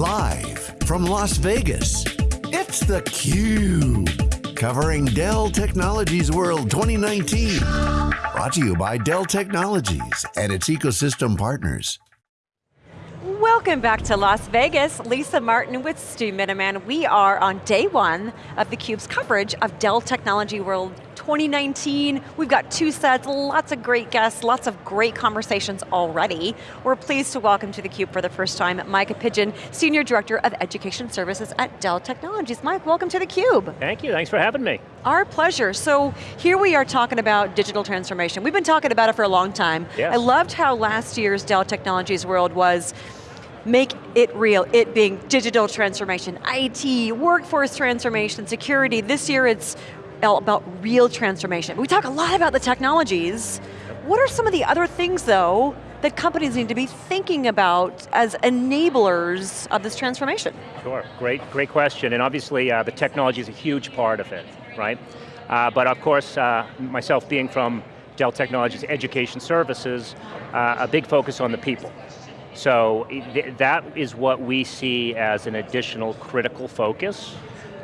Live from Las Vegas, it's theCUBE. Covering Dell Technologies World 2019. Brought to you by Dell Technologies and its ecosystem partners. Welcome back to Las Vegas. Lisa Martin with Stu Miniman. We are on day one of theCUBE's coverage of Dell Technology World 2019. We've got two sets, lots of great guests, lots of great conversations already. We're pleased to welcome to theCUBE for the first time Mike Pidgeon, Senior Director of Education Services at Dell Technologies. Mike, welcome to theCUBE. Thank you, thanks for having me. Our pleasure. So here we are talking about digital transformation. We've been talking about it for a long time. Yes. I loved how last year's Dell Technologies World was make it real, it being digital transformation, IT, workforce transformation, security. This year it's about real transformation. We talk a lot about the technologies. What are some of the other things though that companies need to be thinking about as enablers of this transformation? Sure, great, great question. And obviously uh, the technology is a huge part of it, right? Uh, but of course, uh, myself being from Dell Technologies Education Services, uh, a big focus on the people. So that is what we see as an additional critical focus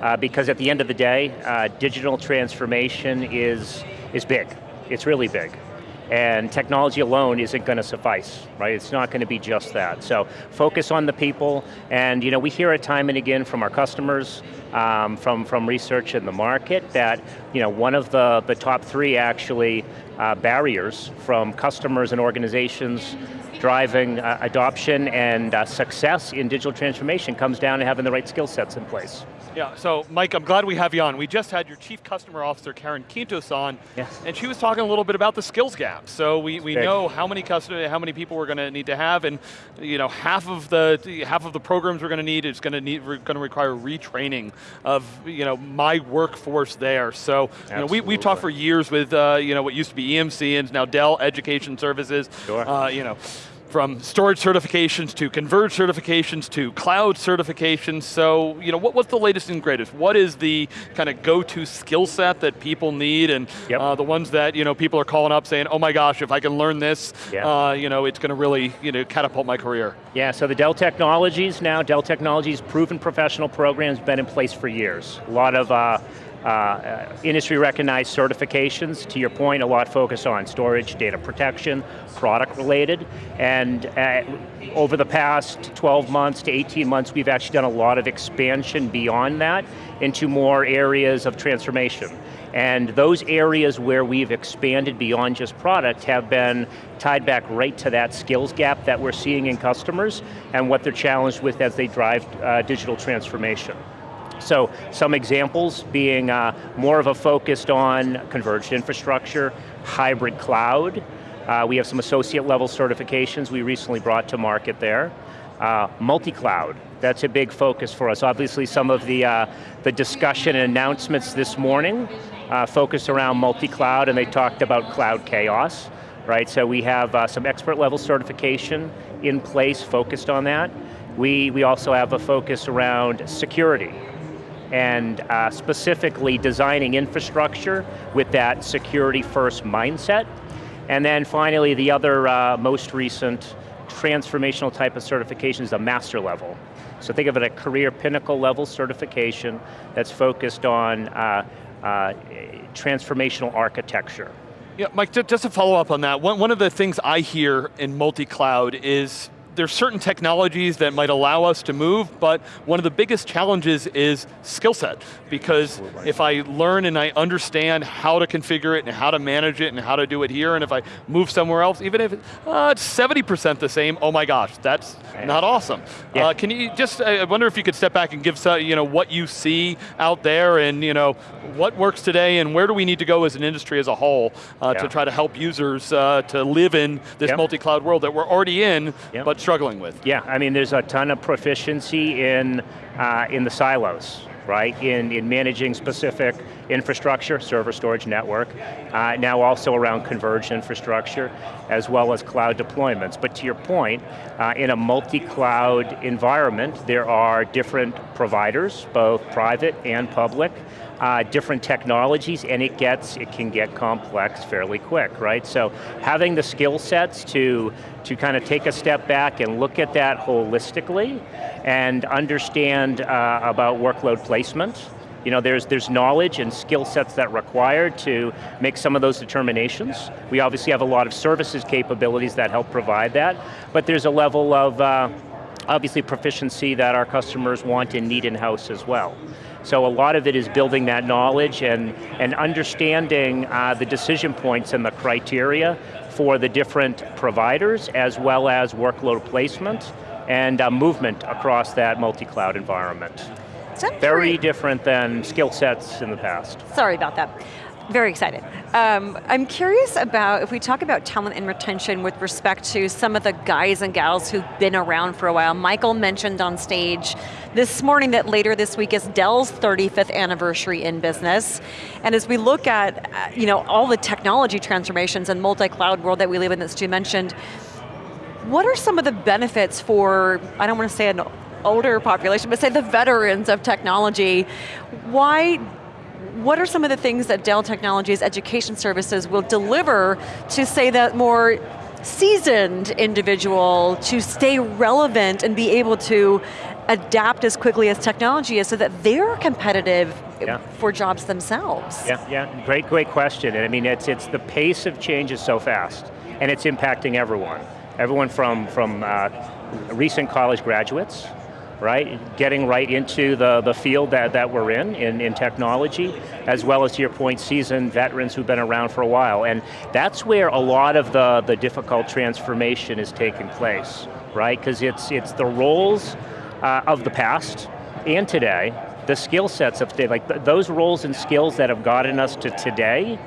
uh, because at the end of the day, uh, digital transformation is, is big. It's really big. And technology alone isn't going to suffice, right? It's not going to be just that. So focus on the people, and you know, we hear it time and again from our customers, um, from, from research in the market, that you know, one of the, the top three actually uh, barriers from customers and organizations driving uh, adoption and uh, success in digital transformation comes down to having the right skill sets in place. Yeah, so Mike, I'm glad we have you on. We just had your Chief Customer Officer, Karen Quintos on, yes. and she was talking a little bit about the skills gap. So we, we know how many customer, how many people we're going to need to have, and you know, half of the half of the programs we're going to need is going to need going to require retraining of you know my workforce there. So you know, we we talked for years with uh, you know what used to be EMC and now Dell Education Services. Sure. Uh, you know from storage certifications to converge certifications to cloud certifications. So, you know, what, what's the latest and greatest? What is the kind of go-to skill set that people need and yep. uh, the ones that, you know, people are calling up saying, oh my gosh, if I can learn this, yep. uh, you know, it's going to really, you know, catapult my career. Yeah, so the Dell Technologies now, Dell Technologies proven professional program's been in place for years. A lot of uh, uh, industry recognized certifications, to your point, a lot focused on storage, data protection, product related, and uh, over the past 12 months to 18 months, we've actually done a lot of expansion beyond that into more areas of transformation. And those areas where we've expanded beyond just product have been tied back right to that skills gap that we're seeing in customers and what they're challenged with as they drive uh, digital transformation. So some examples being uh, more of a focused on converged infrastructure, hybrid cloud. Uh, we have some associate level certifications we recently brought to market there. Uh, multi-cloud, that's a big focus for us. Obviously some of the, uh, the discussion and announcements this morning uh, focused around multi-cloud and they talked about cloud chaos, right? So we have uh, some expert level certification in place focused on that. We, we also have a focus around security, and uh, specifically designing infrastructure with that security first mindset. And then finally, the other uh, most recent transformational type of certification is the master level. So think of it a career pinnacle level certification that's focused on uh, uh transformational architecture. Yeah, Mike, just to follow up on that, one, one of the things I hear in multi-cloud is there's certain technologies that might allow us to move, but one of the biggest challenges is skill set. Because if I learn and I understand how to configure it and how to manage it and how to do it here, and if I move somewhere else, even if uh, it's 70% the same, oh my gosh, that's not awesome. Yeah. Uh, can you just, I wonder if you could step back and give some, you know, what you see out there and you know, what works today and where do we need to go as an industry as a whole uh, yeah. to try to help users uh, to live in this yep. multi-cloud world that we're already in, yep. but struggling with. Yeah, I mean there's a ton of proficiency in, uh, in the silos, right? In, in managing specific infrastructure, server storage network, uh, now also around converged infrastructure, as well as cloud deployments. But to your point, uh, in a multi-cloud environment, there are different providers, both private and public, uh, different technologies, and it gets, it can get complex fairly quick, right? So having the skill sets to, to kind of take a step back and look at that holistically and understand uh, about workload placement, you know, there's, there's knowledge and skill sets that required to make some of those determinations. We obviously have a lot of services capabilities that help provide that, but there's a level of, uh, obviously proficiency that our customers want and need in-house as well. So a lot of it is building that knowledge and, and understanding uh, the decision points and the criteria for the different providers as well as workload placement and uh, movement across that multi-cloud environment. Very different than skill sets in the past. Sorry about that. Very excited. Um, I'm curious about, if we talk about talent and retention with respect to some of the guys and gals who've been around for a while. Michael mentioned on stage this morning that later this week is Dell's 35th anniversary in business. And as we look at uh, you know, all the technology transformations and multi-cloud world that we live in that Stu mentioned, what are some of the benefits for, I don't want to say an older population, but say the veterans of technology, why what are some of the things that Dell Technologies Education Services will deliver to say that more seasoned individual to stay relevant and be able to adapt as quickly as technology is so that they're competitive yeah. for jobs themselves? Yeah, yeah, great, great question. And I mean, it's, it's the pace of change is so fast and it's impacting everyone. Everyone from, from uh, recent college graduates, right? Getting right into the, the field that, that we're in, in, in technology, as well as to your point, seasoned veterans who've been around for a while. And that's where a lot of the, the difficult transformation is taking place, right? Because it's, it's the roles uh, of the past and today, the skill sets of today, like th those roles and skills that have gotten us to today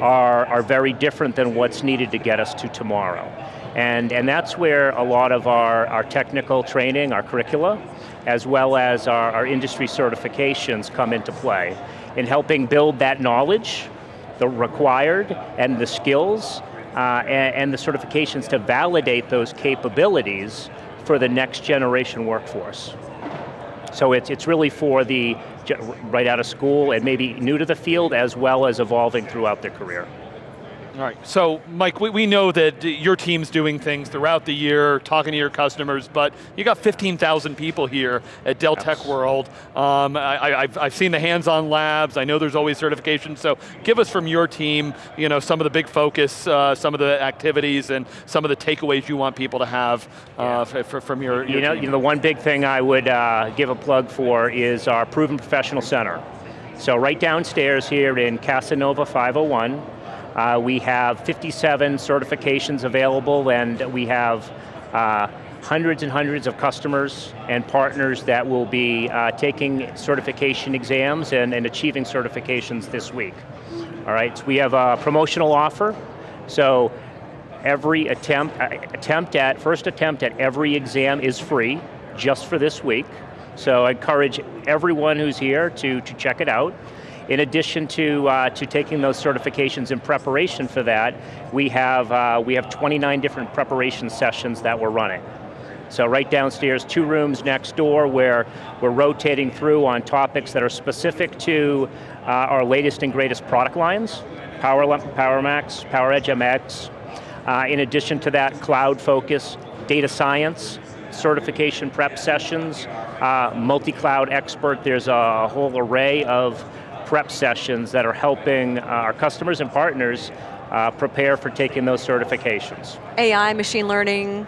are, are very different than what's needed to get us to tomorrow. And, and that's where a lot of our, our technical training, our curricula, as well as our, our industry certifications come into play in helping build that knowledge, the required, and the skills, uh, and, and the certifications to validate those capabilities for the next generation workforce. So it's, it's really for the right out of school and maybe new to the field as well as evolving throughout their career. All right, so Mike, we, we know that your team's doing things throughout the year, talking to your customers, but you got 15,000 people here at Dell yes. Tech World. Um, I, have I've seen the hands-on labs, I know there's always certification, so give us from your team, you know, some of the big focus, uh, some of the activities, and some of the takeaways you want people to have uh, yeah. from your, your you know, team. You know, the one big thing I would uh, give a plug for is our Proven Professional Center. So right downstairs here in Casanova 501, uh, we have 57 certifications available and we have uh, hundreds and hundreds of customers and partners that will be uh, taking certification exams and, and, achieving certifications this week. All right, so we have a promotional offer. So every attempt, uh, attempt at, first attempt at every exam is free, just for this week. So I encourage everyone who's here to, to check it out. In addition to, uh, to taking those certifications in preparation for that, we have, uh, we have 29 different preparation sessions that we're running. So right downstairs, two rooms next door where we're rotating through on topics that are specific to uh, our latest and greatest product lines, Power, PowerMax, PowerEdge MX. Uh, in addition to that, cloud focus, data science, certification prep sessions, uh, multi-cloud expert, there's a whole array of prep sessions that are helping uh, our customers and partners uh, prepare for taking those certifications. AI, machine learning.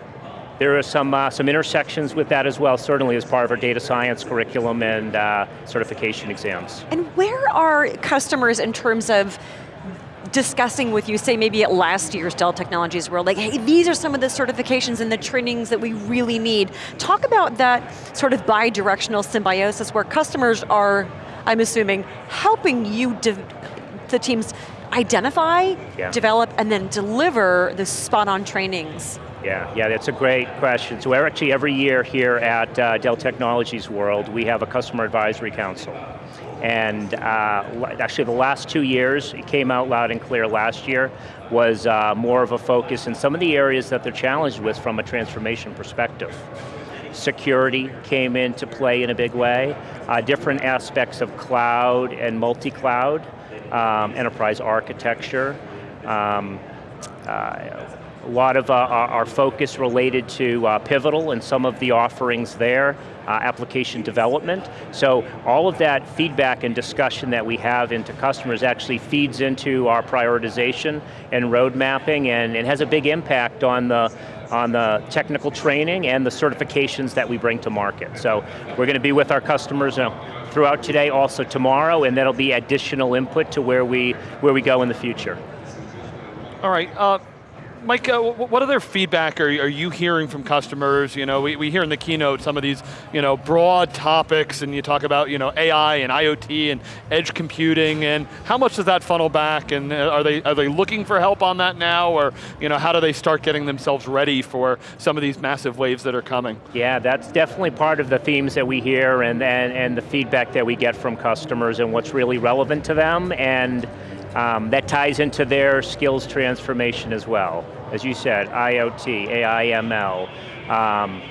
There are some, uh, some intersections with that as well, certainly as part of our data science curriculum and uh, certification exams. And where are customers in terms of discussing with you, say maybe at last year's Dell Technologies World, like, hey, these are some of the certifications and the trainings that we really need. Talk about that sort of bi-directional symbiosis where customers are I'm assuming, helping you, the teams identify, yeah. develop, and then deliver the spot-on trainings. Yeah, yeah, that's a great question. So we're actually every year here at uh, Dell Technologies World, we have a customer advisory council. And uh, actually the last two years, it came out loud and clear last year, was uh, more of a focus in some of the areas that they're challenged with from a transformation perspective. Security came into play in a big way, uh, different aspects of cloud and multi-cloud, um, enterprise architecture, um, uh, a lot of uh, our focus related to uh, Pivotal and some of the offerings there, uh, application development. So all of that feedback and discussion that we have into customers actually feeds into our prioritization and road mapping and it has a big impact on the on the technical training and the certifications that we bring to market. So we're going to be with our customers uh, throughout today, also tomorrow, and that'll be additional input to where we, where we go in the future. All right, uh, Mike, uh, what other feedback are, are you hearing from customers? You know, we, we hear in the keynote some of these, you know, broad topics, and you talk about, you know, AI and IoT and edge computing, and how much does that funnel back? And uh, are they are they looking for help on that now, or you know, how do they start getting themselves ready for some of these massive waves that are coming? Yeah, that's definitely part of the themes that we hear, and and, and the feedback that we get from customers, and what's really relevant to them, and. Um, that ties into their skills transformation as well as you said, IoT, AI, ML, um,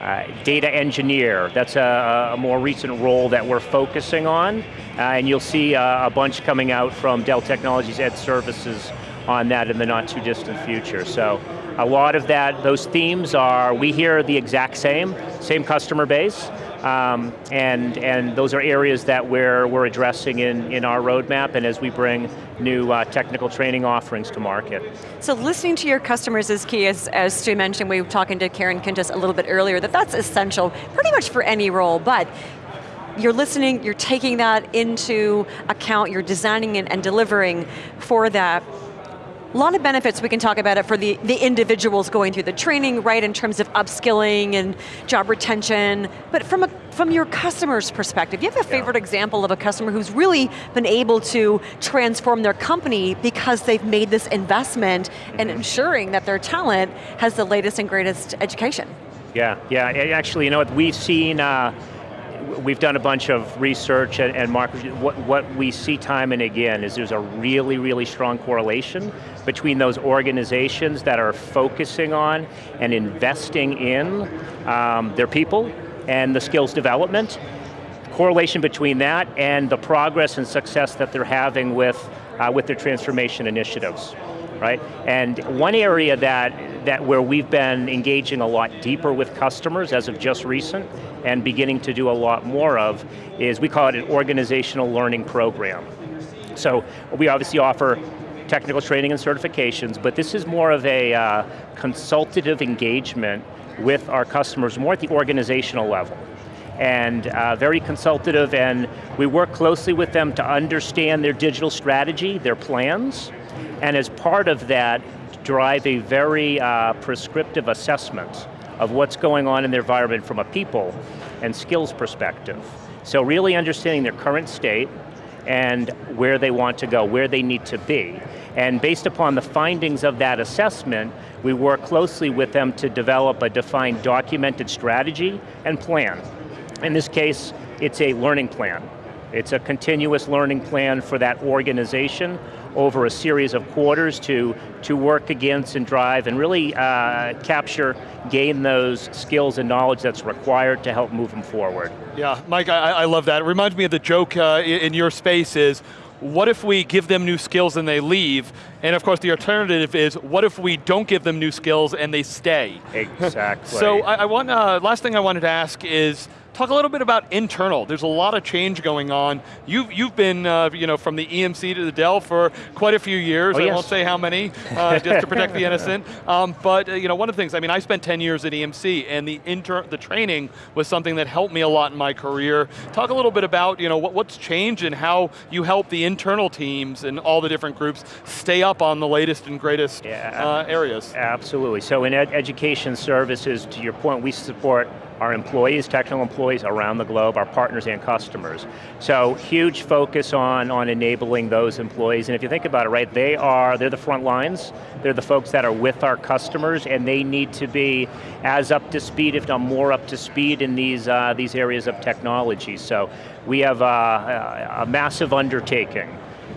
uh, data engineer, that's a, a, more recent role that we're focusing on, uh, and you'll see uh, a bunch coming out from Dell Technologies Ed Services on that in the not too distant future. So a lot of that, those themes are, we hear the exact same, same customer base, um, and, and those are areas that we're, we're addressing in, in our roadmap and as we bring new uh, technical training offerings to market. So listening to your customers is key, as, as Stu mentioned, we were talking to Karen Quintos a little bit earlier, that that's essential pretty much for any role, but you're listening, you're taking that into account, you're designing and, and delivering for that. A lot of benefits, we can talk about it for the, the individuals going through the training, right, in terms of upskilling and job retention, but from, a, from your customer's perspective, you have a favorite yeah. example of a customer who's really been able to transform their company because they've made this investment in ensuring that their talent has the latest and greatest education. Yeah, yeah, actually, you know what, we've seen, uh, we've done a bunch of research and, and market, what, what we see time and again is there's a really, really strong correlation between those organizations that are focusing on and investing in um, their people and the skills development, correlation between that and the progress and success that they're having with, uh, with their transformation initiatives right? And one area that, that where we've been engaging a lot deeper with customers as of just recent and beginning to do a lot more of is we call it an organizational learning program. So we obviously offer technical training and certifications, but this is more of a uh, consultative engagement with our customers, more at the organizational level and uh, very consultative and we work closely with them to understand their digital strategy, their plans, and as part of that, drive a very uh, prescriptive assessment of what's going on in their environment from a people and skills perspective. So really understanding their current state and where they want to go, where they need to be. And based upon the findings of that assessment, we work closely with them to develop a defined documented strategy and plan. In this case, it's a learning plan. It's a continuous learning plan for that organization over a series of quarters to, to work against and drive and really uh, capture, gain those skills and knowledge that's required to help move them forward. Yeah, Mike, I, I love that. It reminds me of the joke uh, in your space is, what if we give them new skills and they leave? And of course the alternative is, what if we don't give them new skills and they stay? Exactly. so I, I want, uh, last thing I wanted to ask is, Talk a little bit about internal. There's a lot of change going on. You've, you've been uh, you know, from the EMC to the Dell for quite a few years. Oh, I yes. won't say how many, uh, just to protect the innocent. Um, but uh, you know, one of the things, I mean, I spent 10 years at EMC and the, inter the training was something that helped me a lot in my career. Talk a little bit about you know, what, what's changed and how you help the internal teams and all the different groups stay up on the latest and greatest yeah, uh, areas. Absolutely, so in ed education services, to your point, we support our employees, technical employees around the globe, our partners and customers. So huge focus on, on enabling those employees, and if you think about it, right, they are, they're the front lines, they're the folks that are with our customers, and they need to be as up to speed, if not more up to speed in these, uh, these areas of technology. So we have a, a massive undertaking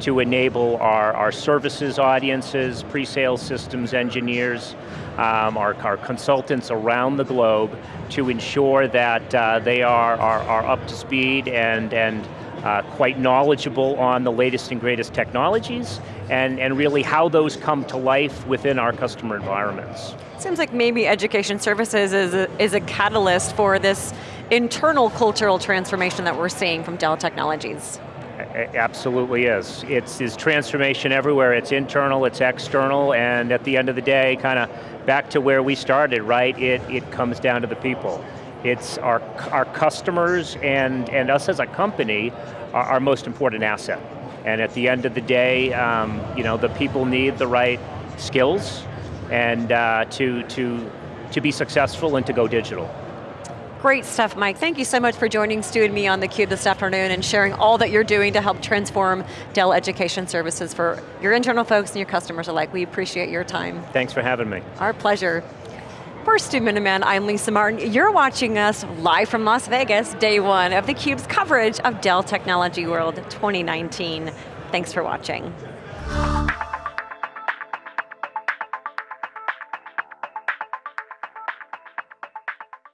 to enable our, our services audiences, pre-sales systems engineers, um, our, our consultants around the globe to ensure that uh, they are, are, are up to speed and, and uh, quite knowledgeable on the latest and greatest technologies and, and really how those come to life within our customer environments. Seems like maybe education services is a, is a catalyst for this internal cultural transformation that we're seeing from Dell Technologies. It absolutely is. It's, it's transformation everywhere. It's internal, it's external, and at the end of the day, kind of back to where we started, right? It, it comes down to the people. It's our, our customers and, and us as a company are our most important asset. And at the end of the day, um, you know, the people need the right skills and uh, to, to, to be successful and to go digital. Great stuff, Mike. Thank you so much for joining Stu and me on theCUBE this afternoon and sharing all that you're doing to help transform Dell Education Services for your internal folks and your customers alike. We appreciate your time. Thanks for having me. Our pleasure. For Stu Miniman, I'm Lisa Martin. You're watching us live from Las Vegas, day one of theCUBE's coverage of Dell Technology World 2019. Thanks for watching.